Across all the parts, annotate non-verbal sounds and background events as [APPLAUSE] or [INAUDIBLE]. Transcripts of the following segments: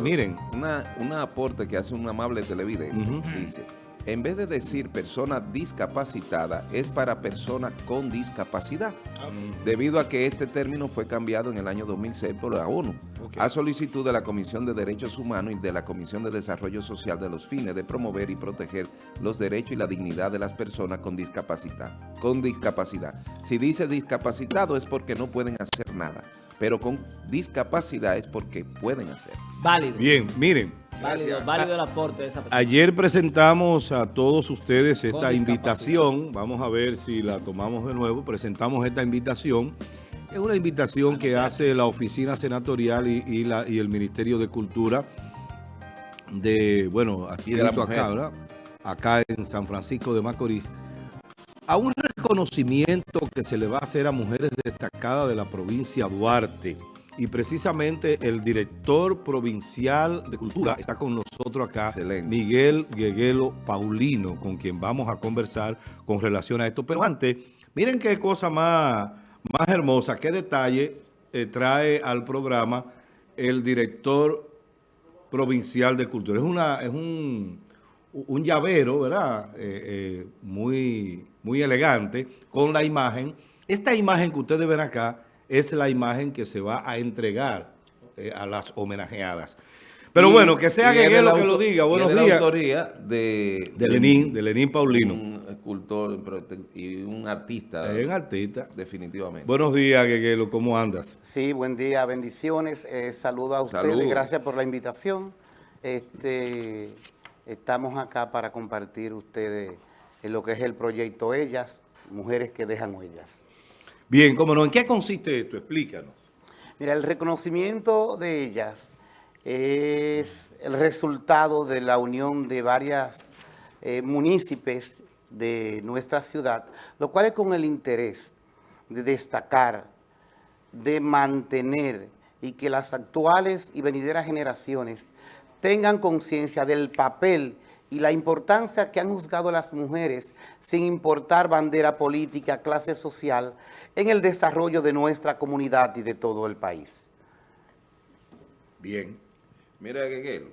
Miren. Una, una aporte que hace un amable televidente. Dice, en vez de decir persona discapacitada, es para persona con discapacidad. Debido a que este término fue cambiado en el año 2006 por la ONU, a solicitud de la Comisión de Derechos Humanos y de la Comisión de Desarrollo Social de los fines de promover y proteger los derechos y la dignidad de las personas con discapacidad. Con discapacidad. Si dice discapacitado es porque no pueden hacer nada, pero con discapacidad es porque pueden hacer. Válido. Bien, miren. Válido, válido el aporte de esa persona. Ayer presentamos a todos ustedes esta invitación. Vamos a ver si la tomamos de nuevo. Presentamos esta invitación. Es una invitación que hace la Oficina Senatorial y, y la, y el Ministerio de Cultura de, bueno, aquí de la acá. ¿verdad? Acá en San Francisco de Macorís, a un reconocimiento que se le va a hacer a mujeres destacadas de la provincia Duarte. Y precisamente el director provincial de cultura está con nosotros acá, Excelente. Miguel Gueguelo Paulino, con quien vamos a conversar con relación a esto. Pero antes, miren qué cosa más, más hermosa, qué detalle eh, trae al programa el director provincial de cultura. Es, una, es un, un llavero, ¿verdad? Eh, eh, muy, muy elegante, con la imagen. Esta imagen que ustedes ven acá es la imagen que se va a entregar eh, a las homenajeadas. Pero Y- bueno, que sea Gueguelo la que lo diga. Buenos días. la autoría de, De Lenín, de Lenín Paulino. un escultor y un artista, Es un artista. definitivamente. Buenos días, Gueguelo, ¿cómo andas? Sí, buen día, bendiciones. Eh, saludo a ustedes, Saludos. gracias por la invitación. Este, estamos acá para compartir ustedes en lo que es el proyecto Ellas, Mujeres que dejan huellas. Bien, cómo no, ¿en qué consiste esto? Explícanos. Mira, el reconocimiento de ellas es el resultado de la unión de varias eh, municipios de nuestra ciudad, lo cual es con el interés de destacar, de mantener y que las actuales y venideras generaciones tengan conciencia del papel y la importancia que han juzgado las mujeres, sin importar bandera política, clase social, en el desarrollo de nuestra comunidad y de todo el país. Bien. Mira, Gueguelo,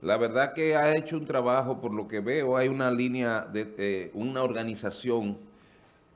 la verdad que ha hecho un trabajo, por lo que veo, hay una línea, de eh, una organización,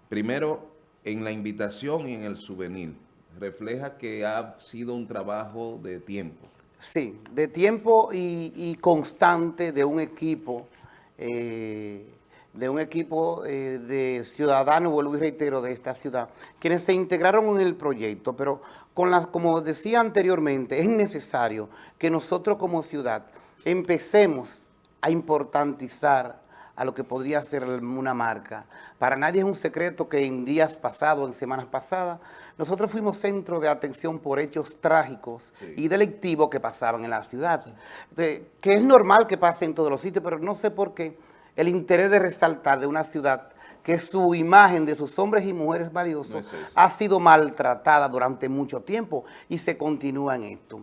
primero en la invitación y en el souvenir, refleja que ha sido un trabajo de tiempo. Sí, de tiempo y, constante de un equipo, eh, de un equipo eh, de ciudadanos, vuelvo y reitero, de esta ciudad, quienes se integraron en el proyecto, pero con las, como decía anteriormente, es necesario que nosotros como ciudad empecemos a importantizar a lo que podría ser una marca. Para nadie es un secreto que en días pasados, en semanas pasadas, nosotros fuimos centro de atención por hechos trágicos Sí. y delictivos que pasaban en la ciudad. De- que es normal que pase en todos los sitios, pero no sé por qué el interés de resaltar de una ciudad que su imagen de sus hombres y mujeres No valiosos es ha sido maltratada durante mucho tiempo y se continúa en esto.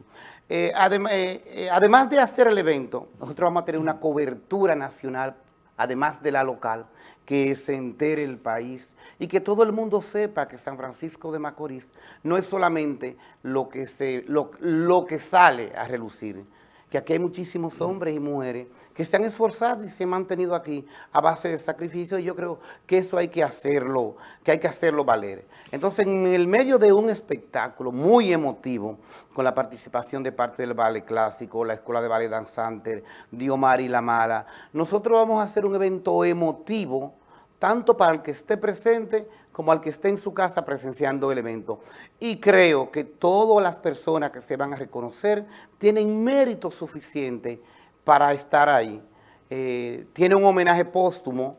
Eh, adem- eh, eh, además de hacer el evento, nosotros vamos a tener una cobertura nacional, además de la local, que se entere el país y que todo el mundo sepa que San Francisco de Macorís no es solamente lo que, se, lo, lo que sale a relucir, que aquí hay muchísimos hombres y mujeres que se han esforzado y se han mantenido aquí a base de sacrificio y yo creo que eso hay que hacerlo, que hay que hacerlo valer. Entonces, en el medio de un espectáculo muy emotivo, con la participación de parte del Ballet Clásico, la Escuela de Ballet Danzante, Diomar y La Mala, nosotros vamos a hacer un evento emotivo, tanto para el que esté presente como al que esté en su casa presenciando el evento. Y creo que todas las personas que se van a reconocer tienen mérito suficiente para estar ahí. Eh, tiene un homenaje póstumo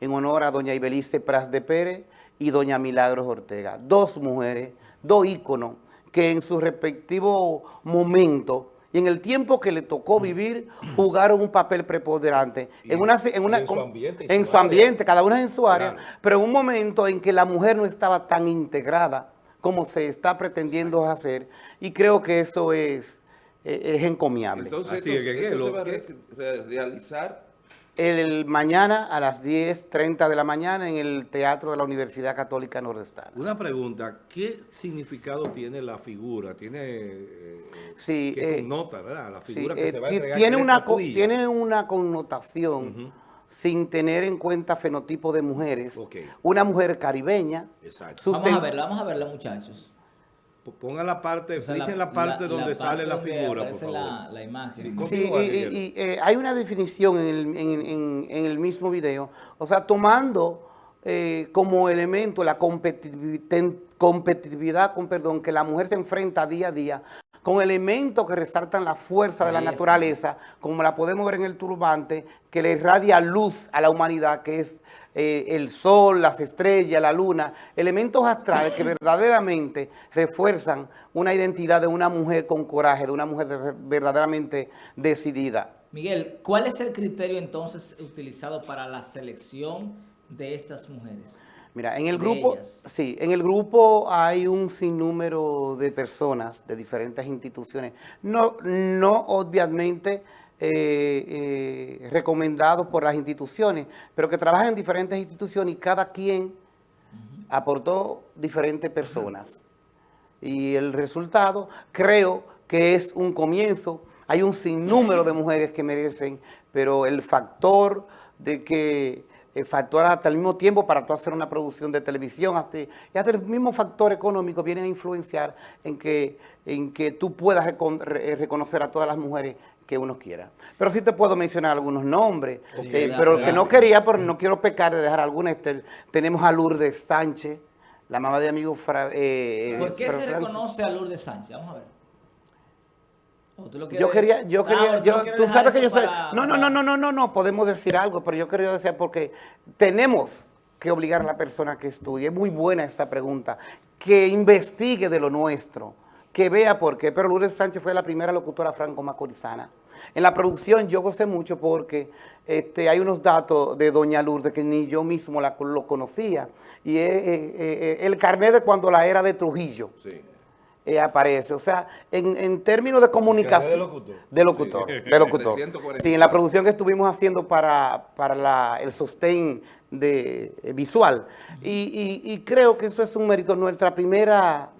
en honor a doña Ibelice Pras de Pérez y doña Milagros Ortega. Dos mujeres, dos íconos que en su respectivo momento y en el tiempo que le tocó vivir jugaron un papel preponderante en una, en una- en su ambiente, en en su su área. ambiente, cada una en su área, Claro. pero en un momento en que la mujer no estaba tan integrada como se está pretendiendo hacer y creo que eso es, es encomiable. Entonces, Así esto, es, Gueguelo, esto se va a realizar el mañana a las 10.30 de la mañana en el Teatro de la Universidad Católica Nordestana. Una pregunta, ¿qué significado tiene la figura? ¿Tiene eh, Sí, qué eh, connota, verdad? La Sí, figura que eh, se va a entregar, tiene, que una, tiene una connotación sin tener en cuenta fenotipo de mujeres. Una mujer caribeña. Exacto. Vamos a verla, vamos a verla, muchachos. Pongan la parte, O sea, la, parte donde sale la figura, por favor. La, la imagen. Sí, y, y- Miguel. y, eh, hay una definición en el, en- en- en el mismo video, o sea, tomando eh, como elemento la competitivi- ten- competitividad, con perdón, que la mujer se enfrenta día a día, con elementos que resaltan la fuerza de la naturaleza, como la podemos ver en el turbante, que le irradia luz a la humanidad, que es eh, el sol, las estrellas, la luna, elementos astrales que [COUGHS] verdaderamente refuerzan una identidad de una mujer con coraje, de una mujer de- verdaderamente decidida. Miguel, ¿cuál es el criterio entonces utilizado para la selección de estas mujeres? Mira, en el grupo, ellas. sí, en el grupo hay un sinnúmero de personas de diferentes instituciones, no, no obviamente eh, eh, recomendados por las instituciones, pero que trabajan en diferentes instituciones y cada quien aportó diferentes personas. Y el resultado creo que es un comienzo. Hay un sinnúmero de mujeres que merecen, pero el factor de que el factor hasta el mismo tiempo para tú hacer una producción de televisión hasta, y hasta el mismo factor económico viene a influenciar en que, en que tú puedas recon- re- reconocer a todas las mujeres que uno quiera. Pero sí te puedo mencionar algunos nombres, Sí, eh, pero que claro. no quería, pero no quiero pecar de dejar alguna. Este, tenemos a Lourdes Sánchez, la mamá de amigo Fra, eh, ¿Por qué Fra- se reconoce a Lourdes Sánchez? Vamos a ver. ¿O tú lo Yo quería, yo quería, ¿o yo, tú sabes que yo para- no, no, no, no, no, no, no, podemos decir algo, pero yo quería decir porque tenemos que obligar a la persona que estudie, es muy buena esta pregunta, que investigue de lo nuestro, que vea por qué, pero Lourdes Sánchez fue la primera locutora franco-macorizana. En la producción yo gocé mucho porque este, hay unos datos de Doña Lourdes que ni yo mismo la- lo conocía, y es eh, eh, eh, el carnet de cuando la era de Trujillo Sí. Eh, aparece. O sea, en, en términos de comunicación. [LAUGHS] de locutor? De locutor, Sí. de locutor. 340. Sí, en la producción que estuvimos haciendo para, para la- el sostén de, eh, visual. Y, y- y creo que eso es un mérito. Nuestra primera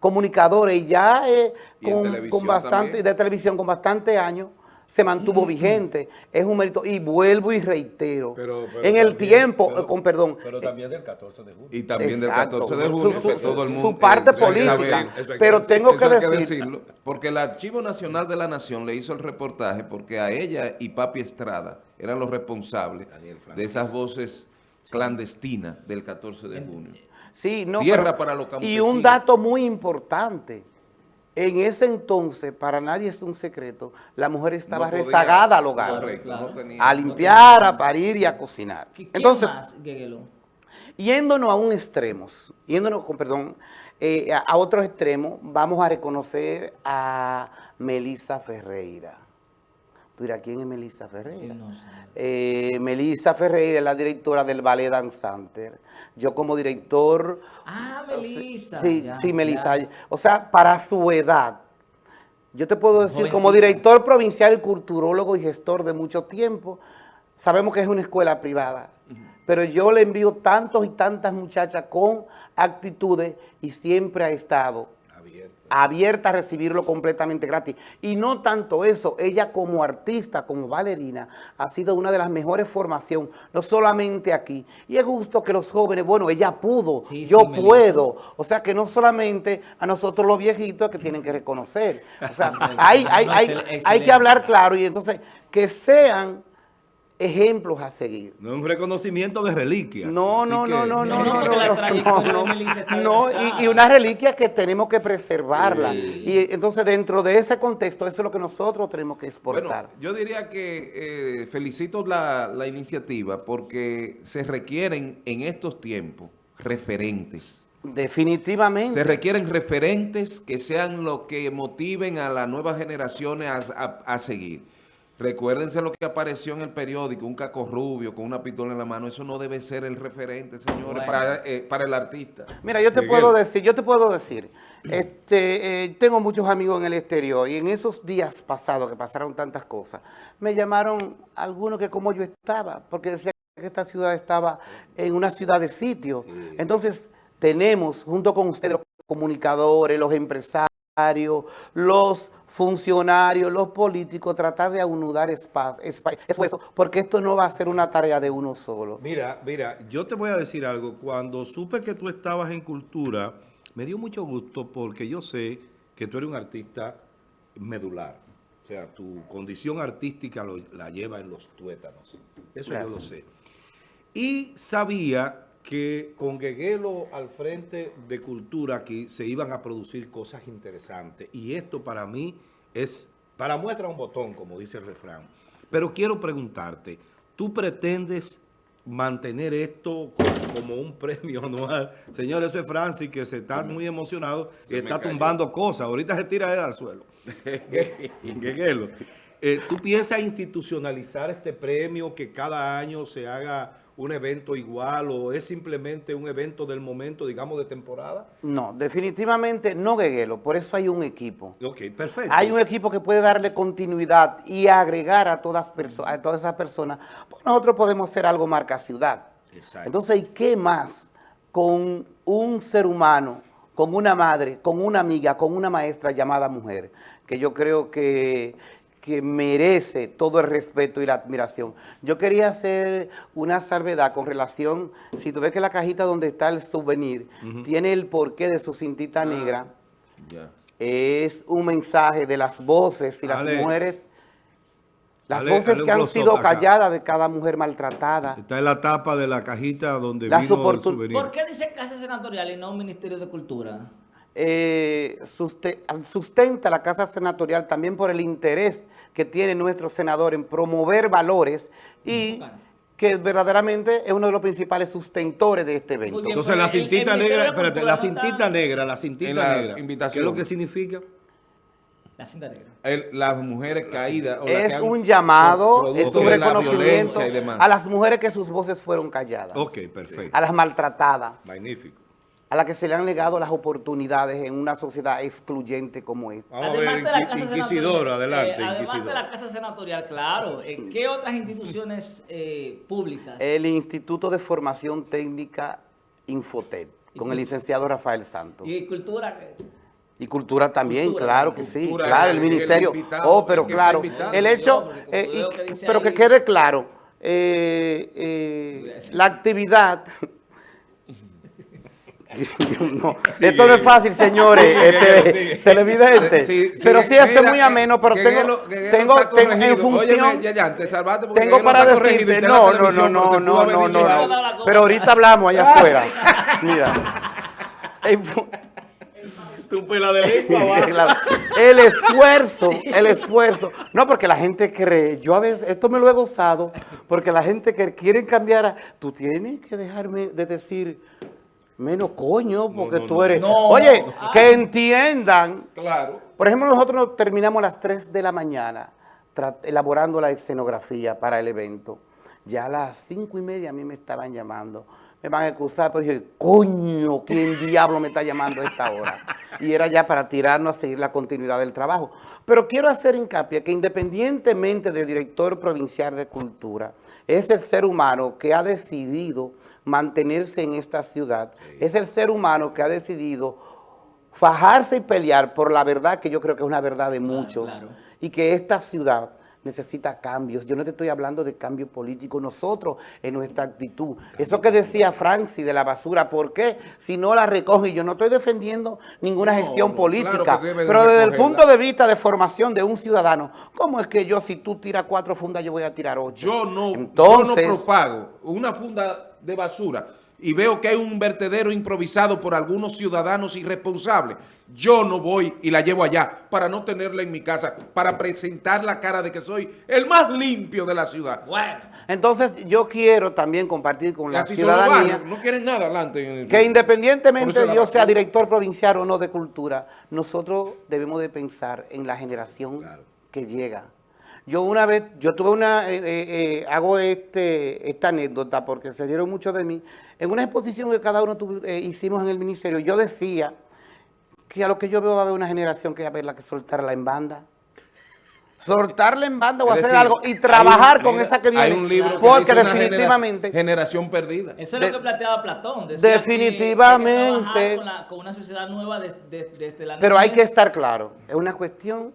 comunicadora y ya eh, Y con, con bastante, también. de televisión con bastante años se mantuvo vigente. Es un mérito. Y vuelvo y reitero. Pero- pero en el también- tiempo, pero- eh, con perdón, Pero también del 14 de junio. Y también Exacto. del 14 de Su- junio, su- que su- todo el su mundo... parte eh, hay que política. saber. Que pero decir. tengo que decir, decirlo, porque el Archivo Nacional de la Nación le hizo el reportaje porque a ella y Papi Estrada eran los responsables de esas voces clandestinas del 14 de junio. Sí, no, Tierra pero- para los Y un dato muy importante. En ese entonces, para nadie es un secreto, la mujer estaba No podía- rezagada al hogar. Correcto, Claro. no tenía- A limpiar, a parir y a cocinar. ¿Qui- ¿Quién Entonces, más, yéndonos a un extremo, yéndonos, con perdón, eh, a, a otro extremo, vamos a reconocer a Melissa Ferreira. Tú dirás, ¿quién es Melissa Ferreira? No sé. Eh, Melissa Ferreira es la directora del Ballet Danzante. Yo como director... Ah, Melissa. Sí, ya, sí, Melissa. ya. O sea, para su edad, yo te puedo decir, como director provincial, culturólogo y gestor de mucho tiempo, sabemos que es una escuela privada, pero yo le envío tantos y tantas muchachas con actitudes y siempre ha estado Abierta a recibirlo completamente gratis. Y no tanto eso, ella como artista, como bailarina, ha sido una de las mejores formaciones, no solamente aquí. Y es justo que los jóvenes, bueno, ella pudo, Sí, yo sí, puedo. O sea, que no solamente a nosotros los viejitos que tienen que reconocer. O sea, [LAUGHS] hay, hay, hay, hay que hablar claro y entonces que sean ejemplos a seguir. No es un reconocimiento de reliquias. No, no, que- no, no, no, no, no, no, y, y una reliquia que tenemos que preservarla. Sí. Y entonces dentro de ese contexto, eso es lo que nosotros tenemos que exportar. Bueno, yo diría que eh, felicito la, la iniciativa porque se requieren en estos tiempos referentes. Definitivamente. Se requieren referentes que sean lo que motiven a las nuevas generaciones a, a- a seguir. Recuérdense lo que apareció en el periódico, un caco rubio con una pistola en la mano. Eso no debe ser el referente, señores, Bueno. para, eh, para el artista. Mira, yo te Miguel. puedo decir, yo te puedo decir, Este, eh, tengo muchos amigos en el exterior y en esos días pasados que pasaron tantas cosas, me llamaron algunos que como yo estaba, porque decía que esta ciudad estaba en una ciudad de sitio. Entonces, tenemos, junto con ustedes, los comunicadores, los empresarios, los funcionarios, los políticos, tratar de aunudar esfuerzo, porque esto no va a ser una tarea de uno solo. Mira, mira, yo te voy a decir algo. Cuando supe que tú estabas en cultura, me dio mucho gusto porque yo sé que tú eres un artista medular. O sea, tu condición artística lo- la lleva en los tuétanos. Eso yo lo sé. Y sabía que con Gueguelo al frente de Cultura aquí se iban a producir cosas interesantes. Y esto para mí es, para muestra un botón, como dice el refrán. Pero quiero preguntarte, ¿tú pretendes mantener esto como, como un [LAUGHS] premio anual? Señor, eso es Francis, que se está muy emocionado y Se está tumbando cosas. Ahorita se tira él al suelo. [LAUGHS] Gueguelo, eh, ¿tú piensas institucionalizar este premio, que cada año se haga un evento igual o es simplemente un evento del momento, digamos, de temporada? No, definitivamente no Gueguelo, por eso hay un equipo. Ok, perfecto. Hay un equipo que puede darle continuidad y agregar a todas, a todas esas personas. Pues nosotros podemos ser algo marca ciudad. Exacto. Entonces, ¿y qué más con un ser humano, con una madre, con una amiga, con una maestra llamada mujer? Que yo creo que, que merece todo el respeto y la admiración. Yo quería hacer una salvedad con relación, si tú ves que la cajita donde está el souvenir tiene el porqué de su cintita negra, Ya. es un mensaje de las voces y las mujeres, las Dale- voces que han sido acá. calladas de cada mujer maltratada. Está en la tapa de la cajita donde Las vino el souvenir. ¿Por qué dice Casa Senatorial y no Ministerio de Cultura? Eh, suste- sustenta la Casa Senatorial también por el interés que tiene nuestro senador en promover valores y que verdaderamente es uno de los principales sustentores de este evento. Bien. Entonces la porque el- el cintita negra, espérate, la cintita negra, la cintita la negra. invitación. ¿Qué es lo que significa? La cinta negra. El- las mujeres caídas. o las que Es un llamado, es un la reconocimiento a las mujeres que sus voces fueron calladas, Ok, perfecto. a las maltratadas. Magnífico. A la que se le han negado las oportunidades en una sociedad excluyente como esta. Vamos a ver, de la inqui- Casa inquisidor, adelante, eh, además inquisidor. de la Casa Senatorial, claro. eh, ¿Qué otras instituciones eh, públicas? El Instituto de Formación Técnica Infotet, con el licenciado Rafael Santos. y cultura. Y cultura también, Cultura, claro que sí, claro, el el- el ministerio. invitado, Oh, pero claro, el hecho, eh, y- que pero que quede claro, eh, eh, la actividad... [LAUGHS] No, esto no es fácil, señores, este, sigue. televidentes, Sí, sí, pero sí hace muy ameno, pero tengo, tengo, tengo en función... Óyeme, ya, ya, te salvaste porque Tengo para decirte, no, no, no, no, no, no. Pero ahorita hablamos allá afuera. Mira. [LAUGHS] Tu pela de lengua. Claro. [LAUGHS] El esfuerzo, el esfuerzo. No, porque la gente cree, yo a veces, esto me lo he gozado, porque la gente que quiere cambiar, a- tú tienes que dejarme de decir menos coño, porque no, tú eres... No, Oye, no. que entiendan Claro. por ejemplo, nosotros terminamos a las 3 de la mañana elaborando la escenografía para el evento. Ya a las 5 y media a mí me estaban llamando. Me van a excusar, pero dije, coño, ¿quién diablo me está llamando a esta hora? Y era ya para tirarnos a seguir la continuidad del trabajo. Pero quiero hacer hincapié que independientemente del director provincial de cultura, es el ser humano que ha decidido mantenerse en esta ciudad. Es el ser humano que ha decidido fajarse y pelear por la verdad que yo creo que es una verdad de muchos claro. y que esta ciudad necesita cambios. Yo no te estoy hablando de cambio político, nosotros en nuestra actitud. Eso que decía Francis de la basura, ¿por qué? Si no la recoge, yo no estoy defendiendo ninguna No, gestión no, política, claro de pero desde el punto de vista de formación de un ciudadano, ¿cómo es que yo si tú tiras cuatro fundas yo voy a tirar ocho? Yo no, Entonces, yo no propago una funda de basura y veo que hay un vertedero improvisado por algunos ciudadanos irresponsables. Yo no voy y la llevo allá para no tenerla en mi casa, para presentar la cara de que soy el más limpio de la ciudad. Bueno, entonces yo quiero también compartir con la así son los ciudadanía no quieren nada adelante. en el- que independientemente la yo sea director provincial o no de cultura, nosotros debemos de pensar en la generación que llega. Yo una vez, yo tuve una, eh, eh, eh, hago este, esta anécdota porque se dieron mucho de mí. En una exposición que cada uno eh, hicimos en el ministerio, yo decía que a lo que yo veo va a haber una generación que va a ver la que soltarla en banda. Soltarla en banda o Es hacer decir, algo y trabajar un- con mira, esa que viene. Hay un libro que porque dice una definitivamente... genera- generación perdida. Eso es De- lo que planteaba Platón. decía que- Definitivamente. que que con, la- con una sociedad nueva des- desde la Pero hay que estar claro, es una cuestión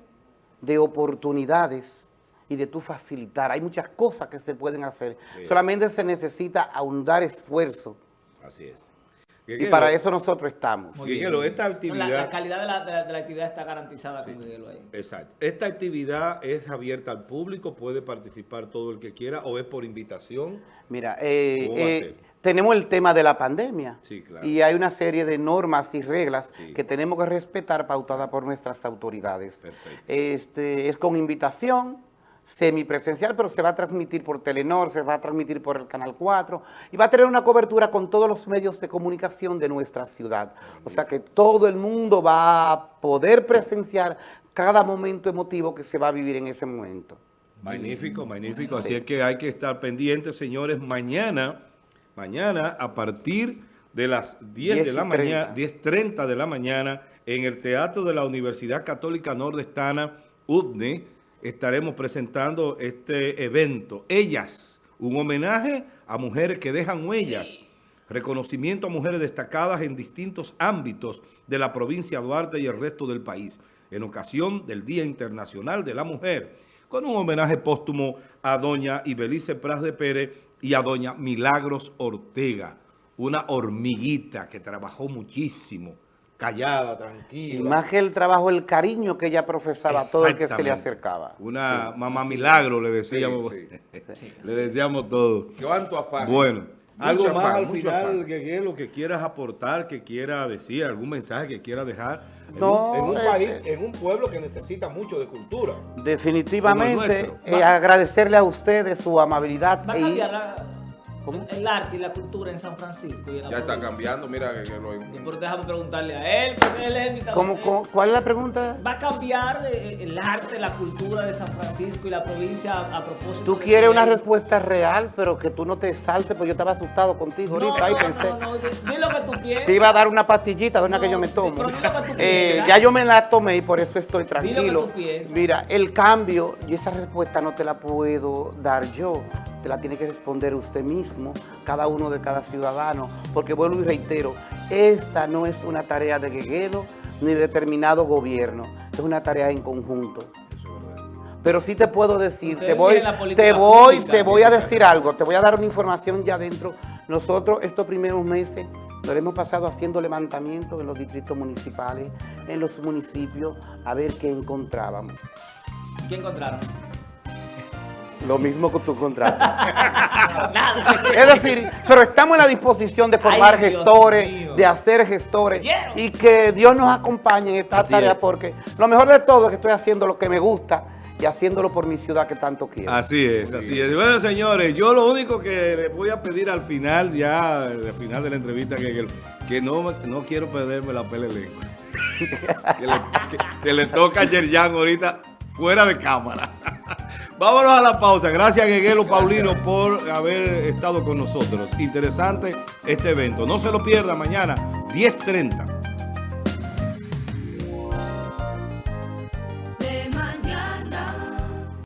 de oportunidades y de tú facilitar. Hay muchas cosas que se pueden hacer. Solamente se necesita ahondar esfuerzo. Así es. Y para eso nosotros estamos. Esta la- actividad... La, calidad de la, de la- de la actividad está garantizada con Miguel ahí. Exacto. ¿Esta actividad es abierta al público? ¿Puede participar todo el que quiera o es por invitación? Mira, eh, ¿Cómo va a eh, tenemos el tema de la pandemia. Sí, claro. Y hay una serie de normas y reglas Sí. que tenemos que respetar pautadas por nuestras autoridades. Perfecto. Este, es con invitación semipresencial, pero se va a transmitir por Telenor, se va a transmitir por el Canal 4 y va a tener una cobertura con todos los medios de comunicación de nuestra ciudad. O sea que todo el mundo va a poder presenciar cada momento emotivo que se va a vivir en ese momento. Magnífico, magnífico. Así es que hay que estar pendientes, señores. Mañana, mañana a partir de las 10 de la 10:30. mañana, 10.30 de la mañana, en el Teatro de la Universidad Católica Nordestana, UDNE, estaremos presentando este evento. Ellas, un homenaje a mujeres que dejan huellas. Reconocimiento a mujeres destacadas en distintos ámbitos de la provincia de Duarte y el resto del país, en ocasión del Día Internacional de la Mujer, con un homenaje póstumo a doña Ibelice Pras de Pérez y a doña Milagros Ortega, una hormiguita que trabajó muchísimo, callada, Y tranquila. más que el trabajo, el cariño que ella profesaba a todo el que se le acercaba. Una mamá milagro, le decíamos. Sí, [LAUGHS] le decíamos todo. ¿Cuánto afán? Bueno, Mucho algo más afán, al final, que lo que quieras aportar, que quiera decir, algún mensaje que quiera dejar. En No, un, en un eh, país, en un pueblo que necesita mucho de cultura. Definitivamente, eh, agradecerle a ustedes su amabilidad. Va a y- cambiar la- ¿Cómo? el arte y la cultura en San Francisco. y en la Ya está provincia. cambiando, mira que, que lo... Y por déjame preguntarle a él, porque él es invitado. ¿Cómo- cómo- ¿Cuál es la pregunta? ¿Va a cambiar eh, el arte, la cultura de San Francisco y la provincia a, a propósito? Tú quieres una respuesta real, pero que tú no te saltes, porque yo estaba asustado contigo No, ahorita. ahí no, pensé. no, no, di, lo que tú piensas. Te iba a dar una pastillita de una que No, yo me tomo. pero lo que tú Eh, ya yo me la tomé y por eso estoy lo que tranquilo. tú piensas. Mira, el cambio, y esa respuesta no te la puedo dar yo, te la tiene que responder usted mismo, cada uno de cada ciudadano, porque vuelvo y reitero, esta no es una tarea de Gueguelo ni de determinado gobierno, es una tarea en conjunto. Pero sí te puedo decir, te voy, te voy, pública. te voy a decir algo, te voy a dar una información ya adentro. Nosotros estos primeros meses nos hemos pasado haciendo levantamientos en los distritos municipales, en los municipios, a ver qué encontrábamos. ¿Qué encontraron? Lo mismo que tú encontraste. Es decir, pero estamos en la disposición de formar Ay, gestores, mío. de hacer gestores y que Dios nos acompañe en esta Así tarea es. porque lo mejor de todo es que estoy haciendo lo que me gusta y haciéndolo por mi ciudad que tanto quiero. Así es, así es. Bueno, señores, yo lo único que les voy a pedir al final, ya al final de la entrevista, que, que no, no quiero perderme la pele lengua. [LAUGHS] que, le, que- que le toca a Yerjan ahorita fuera de cámara. Vámonos a la pausa. Gracias, Gueguelo Paulino, por haber estado con nosotros. Interesante este evento. No se lo pierda mañana, 10.30.